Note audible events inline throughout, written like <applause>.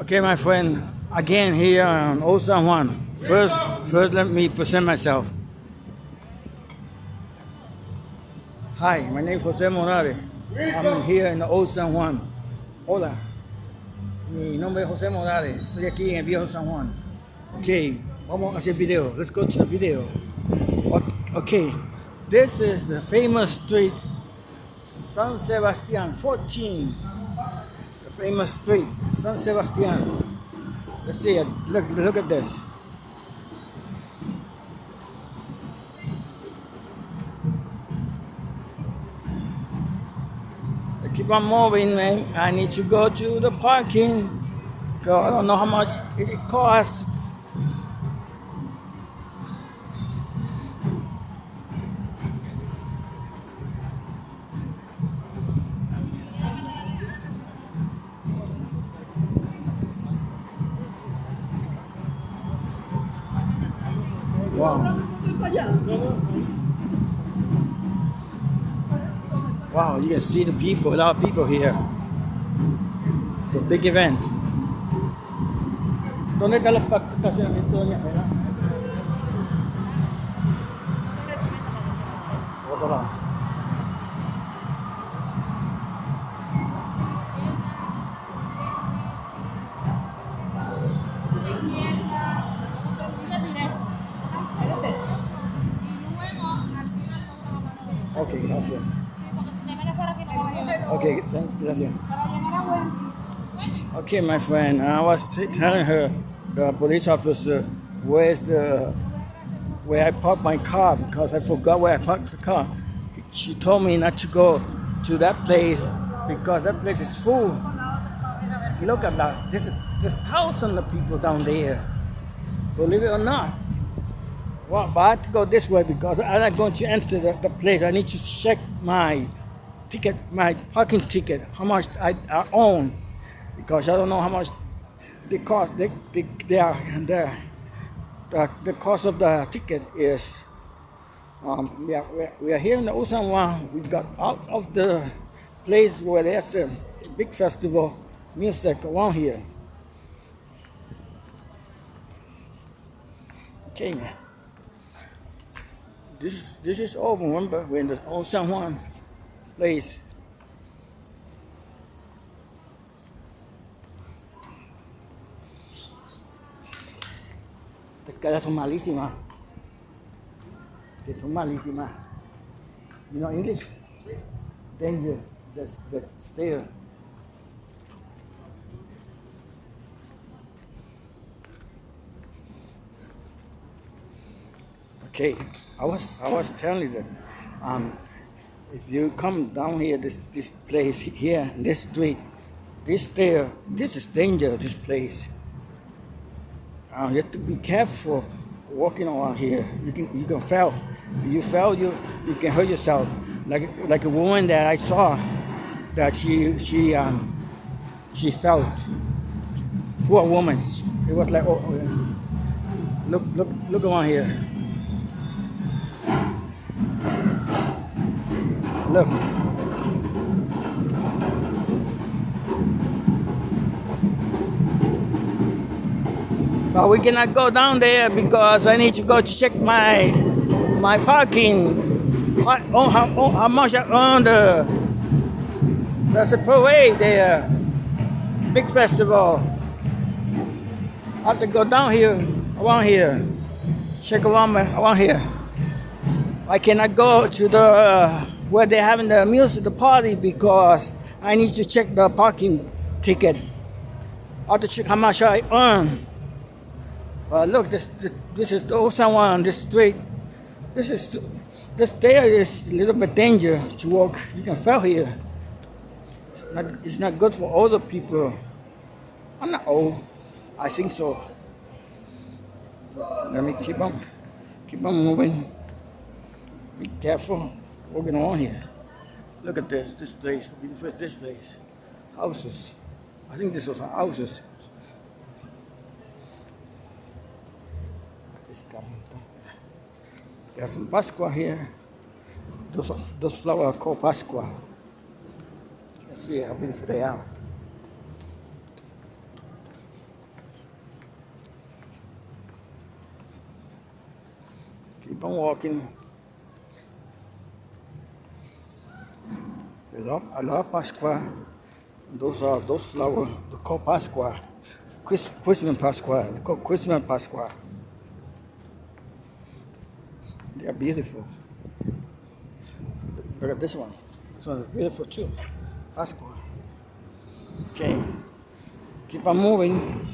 Okay, my friend, again here on oh Old San Juan. First, first let me present myself. Hi, my name is Jose Morales. I'm here in the oh Old San Juan. Hola. Mi nombre es José Morales. Estoy aquí en el viejo San Juan. Okay, vamos a hacer video. Let's go to the video. Okay, this is the famous street, San Sebastian 14. Famous street, San Sebastian. Let's see it. Look, look at this. I keep on moving, man. I need to go to the parking. Cause I don't know how much it costs. Can see the people, a lot of people here. The big event. ¿Dónde están los estacionamientos, doña Fela? Otro lado. Ok, gracias. Okay, thanks, gracias. Okay, my friend, I was telling her, the police officer, where's the, where I parked my car because I forgot where I parked the car. She told me not to go to that place because that place is full. Look at that, there's, there's thousands of people down there. Believe it or not. Well, but I have to go this way because I'm not going to enter the, the place. I need to check my ticket, my parking ticket, how much I, I own, because I don't know how much the cost. They, they, they are, the, the, the cost of the ticket is. Um, we, are, we are- here in the Osanwa. We got out of the place where there's a big festival music around here. Okay. This is this is over. Remember, we're in the old San Juan place. Estas caras son malísimas. Que son malísimas. You know English? Danger. That's that's stair. Okay, I was I was telling you that um, if you come down here, this this place here, this street, this stair, this is danger. This place. Uh, you have to be careful walking around here. You can you can fall. You fell, you you can hurt yourself. Like like a woman that I saw, that she she um she fell. Poor woman. It was like oh, oh look look look around here. Look. But we cannot go down there because I need to go to check my my parking. What, oh, how, oh, how much I earn the there's a parade there. Big festival. I have to go down here, around here. Check around my, around here. I cannot go to the uh, where they're having the music, the party, because I need to check the parking ticket. I have to check how much I earn. But look, this this, this is the old San on this street. This is this there is a little bit danger to walk. You can fall here. It's not it's not good for older people. I'm not old. I think so. Let me keep on keep on moving. Be careful working on here. Look at this, this place, we the this place. Houses. I think this was houses. There's some Pascua here. Those, those flowers called Pascua. Let's see how beautiful they are. Keep on walking. I love Pascua. Those are those flowers. They call Pascua. Chris, Christmas Pascua. They call Christmas Pascua. They are beautiful. Look at this one. This one is beautiful too. Pascua. Okay. Keep on moving.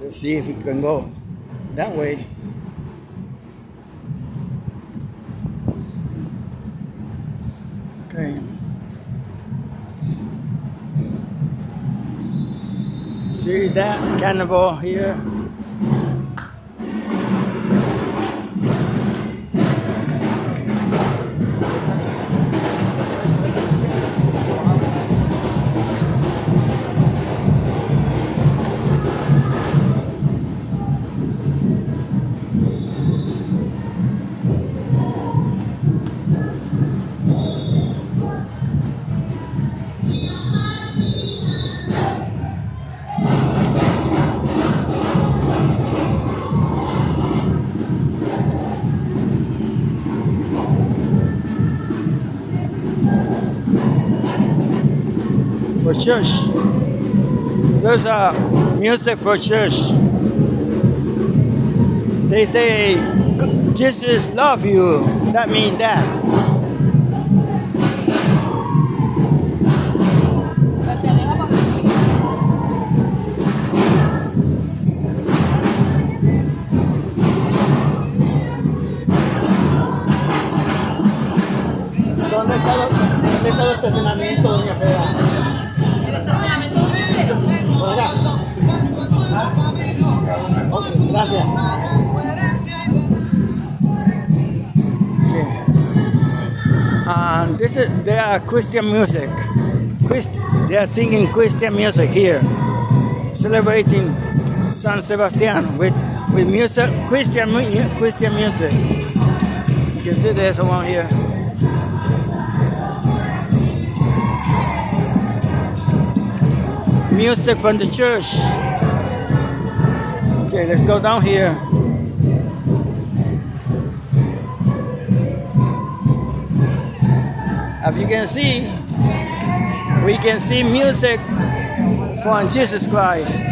Let's see if we can go that way. See that carnival here? For church. Those are music for church. They say Jesus love you. That means that. dónde está el estacionamiento, doña Fela? Gracias. And this is they are Christian music. Christ, they are singing Christian music here, celebrating San Sebastian with with music, Christian Christian music. You can see there's one here. Music from the church. Okay, let's go down here. As you can see, we can see music from Jesus Christ.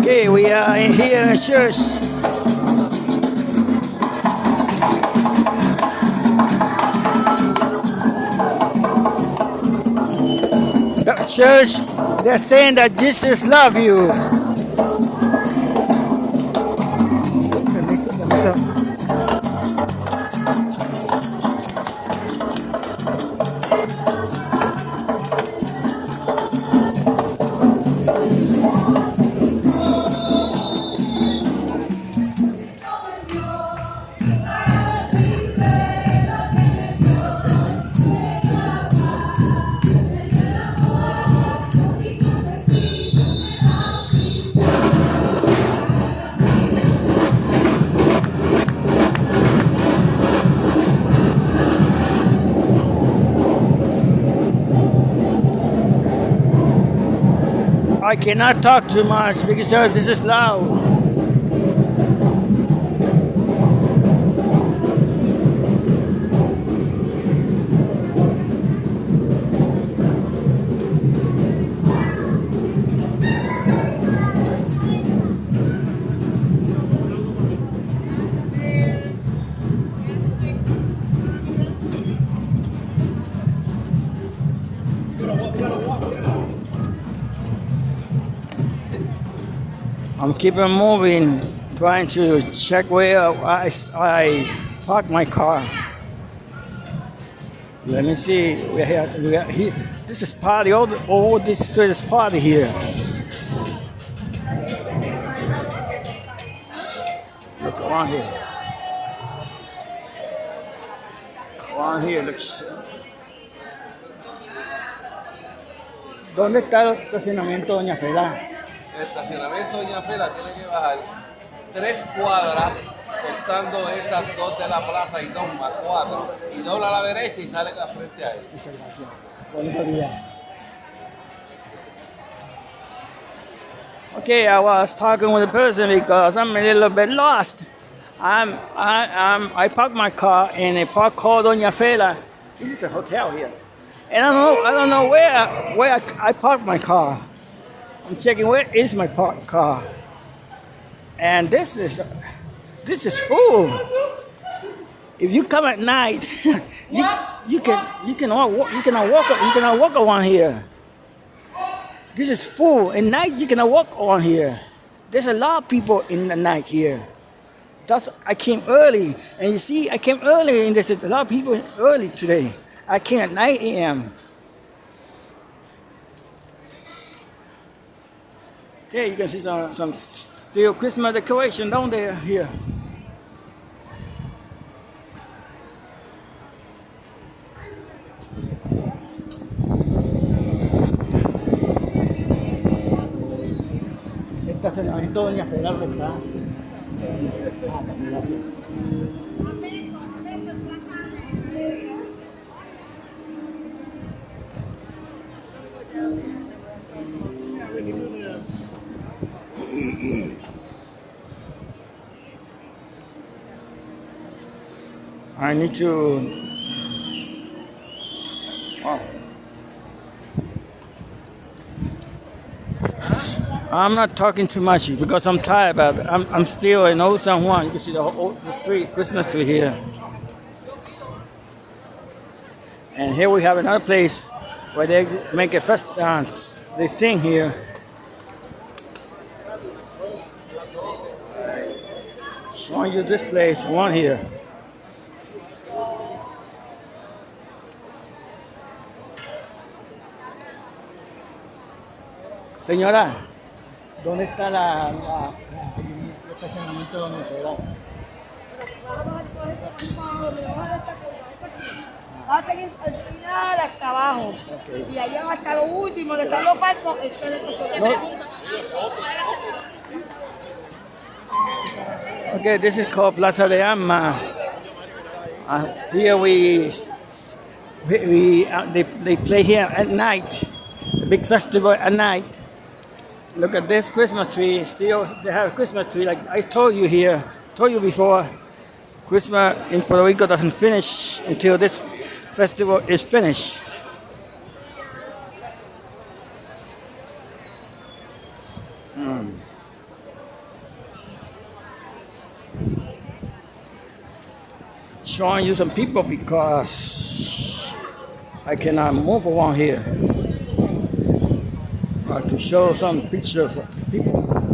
Okay, we are in here in church. Church, they're saying that Jesus love you. I cannot talk too much because this is loud. I'm keeping moving, trying to check where I, I park my car. Let me see. We have, we are here. This is party. All, all this street is party here. Look around here. Around here looks. ¿Dónde está el estacionamiento Doña Fela? El estacionamiento Doña Fela tiene que bajar tres cuadras contando esas dos de la plaza y dos más cuatro y dobla a la derecha y sale a frente a él. Muchas gracias. Bonito día. Okay, I was talking with a person because I'm a little bit lost. I'm, I, I'm, I parked my car in a park called Doña Fela. This is a hotel here. And I don't know, I don't know where, where I, I parked my car. I'm checking where is my parked car. And this is, this is full. If you come at night, <laughs> you, you can you can walk, you can all walk you can all walk around here. This is full. At night you cannot walk on here. There's a lot of people in the night here. That's I came early, and you see I came early, and there's a lot of people early today. I came at 9 a.m. Okay, you can see some some still Christmas decoration down there here. Estacionamiento Doña ¿dónde está. I need to. Oh. I'm not talking too much because I'm tired, but I'm, I'm still in Old San Juan. You can see the whole the street, Christmas tree here. And here we have another place where they make a fest dance. They sing here. Showing you this place, one here. Señora, ¿dónde está la, la, la- el estacionamiento de Doña Fela? Va a seguir al final hasta abajo. Ok. Y allá hasta lo último, donde están los barcos, el. Okay, this is called Plaza de Ama. Uh, here we, we, we uh, they, they play here at night, a big festival at night. Look at this Christmas tree. Still, they have a Christmas tree. Like I told you here, told you before, Christmas in Puerto Rico doesn't finish until this festival is finished. Hmm. showing you some people because I cannot move around here. I have to show some pictures of people.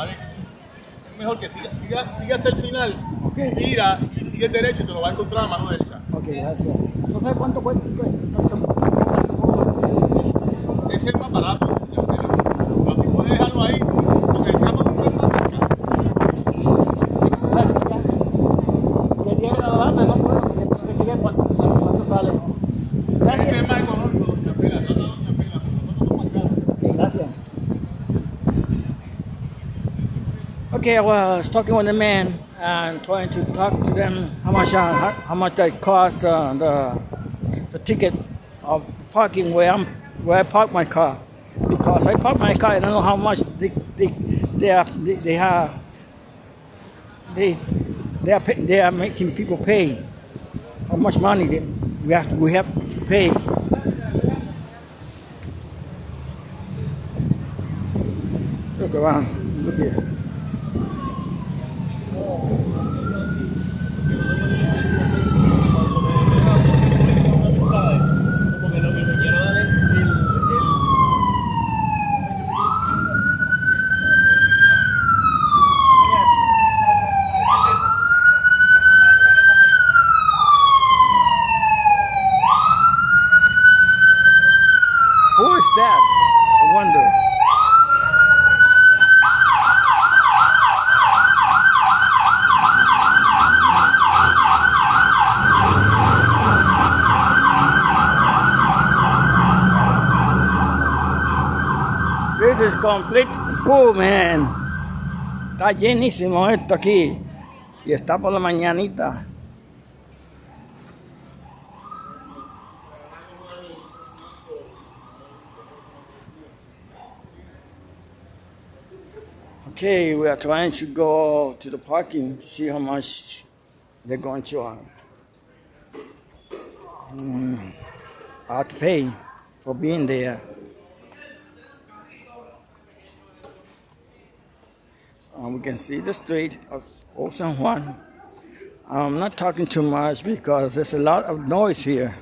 Es mejor que siga, siga, siga hasta el final, Ok. mira y sigue derecho y te lo va a encontrar a mano derecha. Ok, gracias. ¿No sabes cuánto cuesta? cuánto- Okay, I was talking with the man and trying to talk to them how much how, how much that cost uh, the the ticket of parking where I'm where I park my car because I park my car. I don't know how much they they they are they, they have they they are they are making people pay. How much money they, we have we have to pay. Look around. Look here. Porque lo que te quiero dar es el, el Who is that? I wonder. This is complete full, man. Está llenísimo esto aquí. Y está por la mañanita. Okay, we are trying to go to the parking see how much they're going to uh, mm, have to pay for being there. Um, we can see the street of San Juan. I'm not talking too much because there's a lot of noise here.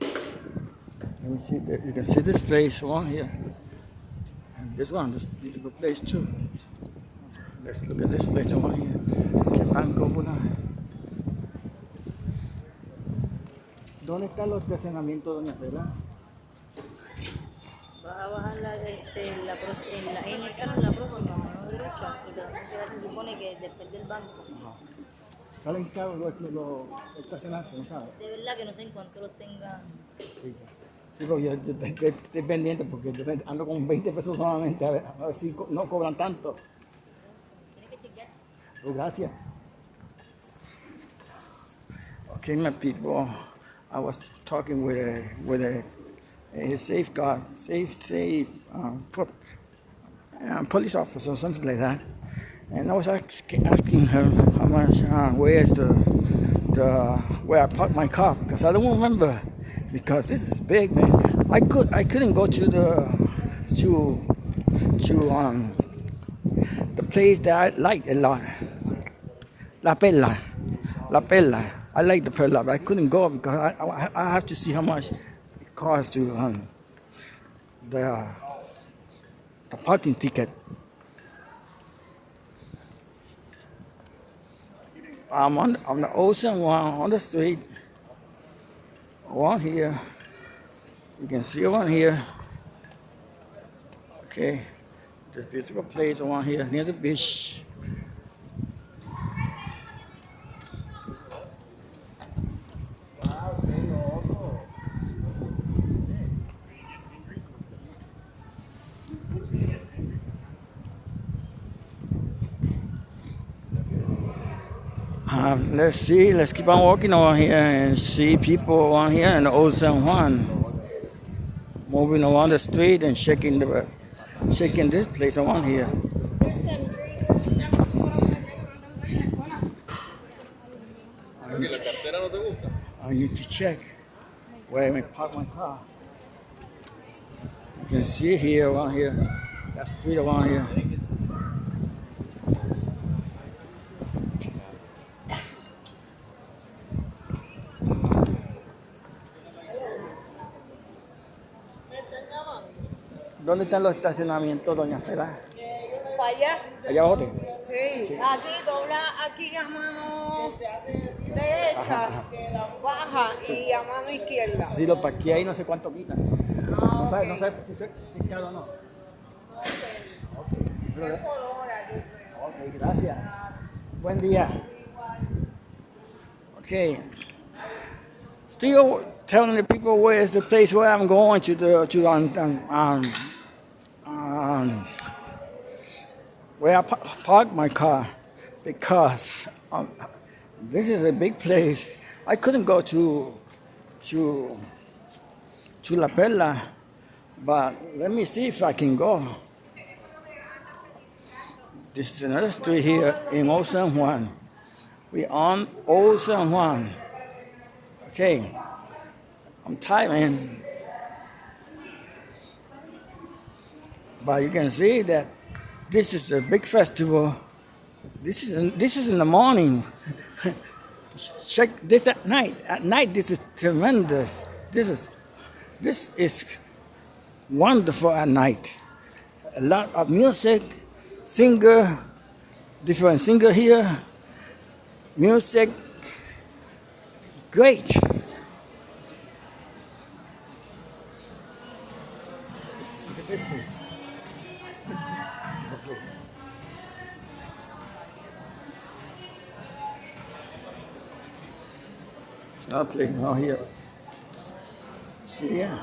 Let me see you can see this place along here. And this one, this beautiful place too. Let's look at this place along here. Pula. ¿Dónde está los estacionamientos, doña Fela? A bajar la, este, la, en, la, en el carro la próxima, mano derecha, y te vas a quedar, se supone que después del banco. ¿Salen caros los, los, los estacionarse, no sabes? De verdad que no sé en cuánto los tengan. Sí, Sí, yo yo- yo- yo estoy pendiente porque yo ando con 20 pesos solamente, a ver, a ver si co- no cobran tanto. Tienes que chequear. Oh, gracias. Okay, my people, I was talking with a with a, a safeguard, safe, safe um, po- um, police officer, something like that, and I was ask, asking her how much, uh, where is the the where I parked my car because I don't remember because this is big, man. I could I couldn't go to the to to um the place that I like a lot. La Perla, La Perla. I like the Perla, but I couldn't go because I, I, I have to see how much it costs to um, the, the parking ticket. I'm on, on the ocean one on the street. One here. You can see one here. Okay. This beautiful place one here near the beach. Um, let's see, let's keep on walking over here and see people on here in old San Juan. Moving around the street and shaking the shaking this place around here. que la cartera no te gusta. I need to check where I park my car. You can see here around here. That street around here. ¿Dónde están los estacionamientos, doña Fela? Para allá. Allá abajo. Sí. Aquí dobla, aquí a mano derecha, baja y a mano izquierda. Si lo parqué ahí, no sé cuánto quita. No Ah, no ok. sabe si, se- si es caro o no. Hora, yo creo. Ok, gracias. Buen día. Okay. Still telling the people where is the place where I'm going to the to um, um, um, where I parked my car because um, this is a big place. I couldn't go to to to La Perla, but let me see if I can go. This is another street here in Old San Juan. We on Old San Juan. Okay, I'm tired, man. But you can see that this is a big festival. This is in, this is in the morning. <laughs> Check this at night. At night, this is tremendous. This is this is wonderful at night. A lot of music, singer, different singer here, music, great. Playing out here. See yeah.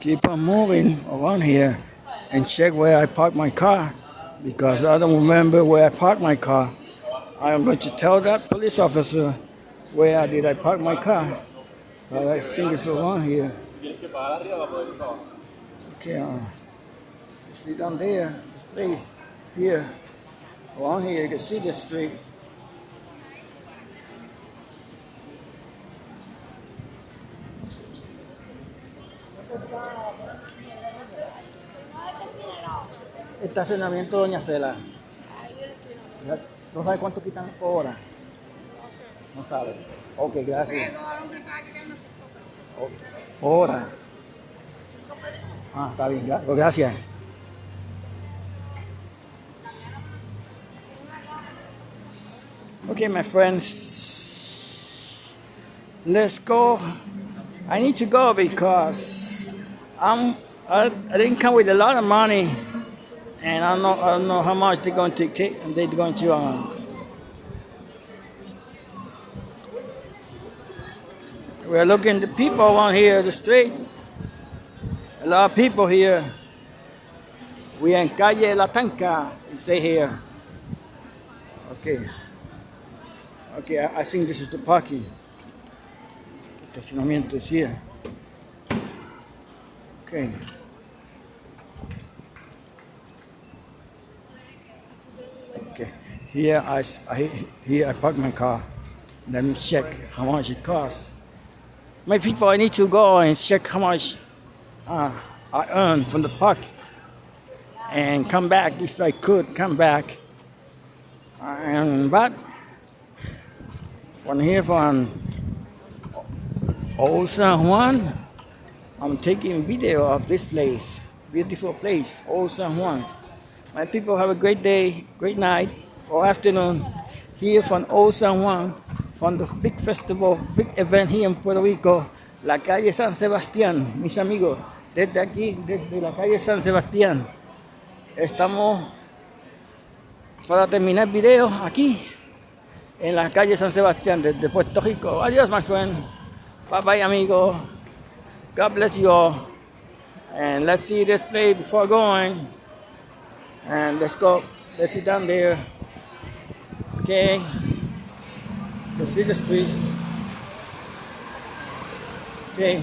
Keep on moving around here and check where I park my car because I don't remember where I parked my car. I am going to tell that police officer where did I park my car. But I think it's around here. Okay, uh, you see down there, this place here, around here, you can see the street. Estacionamiento Doña Fela. ¿No sabe cuánto quitan por hora? No sabe. Ok, gracias. Hora. Ah, está bien, gra- gracias. Okay, my friends, let's go. I need to go because I'm I, I didn't come with a lot of money, and I don't know I don't know how much they're going to take. They're going to. Um, we're looking the people around here, the street. A lot of people here. We in Calle La Tanca, you say here. Okay. Okay, I, I think this is the parking. Estacionamiento is here. Okay. Okay. Here I, I- here I park my car. Let me check how much it costs. My people, I need to go and check how much uh, I earn from the park and come back if I could come back. And but from here from Old San Juan, I'm taking video of this place, beautiful place, Old San Juan. My people have a great day, great night or afternoon here from Old San Juan, from the big festival, big event here in Puerto Rico, la calle San Sebastián, mis amigos, desde aquí, desde la calle San Sebastián. Estamos para terminar el video aquí en la calle San Sebastián desde Puerto Rico. Adiós, my friend. Bye bye, amigo. God bless you all. And let's see this place before going. And let's go. Let's sit down there. Okay. Let's see the street. Okay.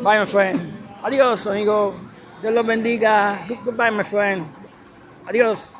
Bye, my friend. Adiós, amigo. Dios los bendiga. Goodbye, my friend. Adiós.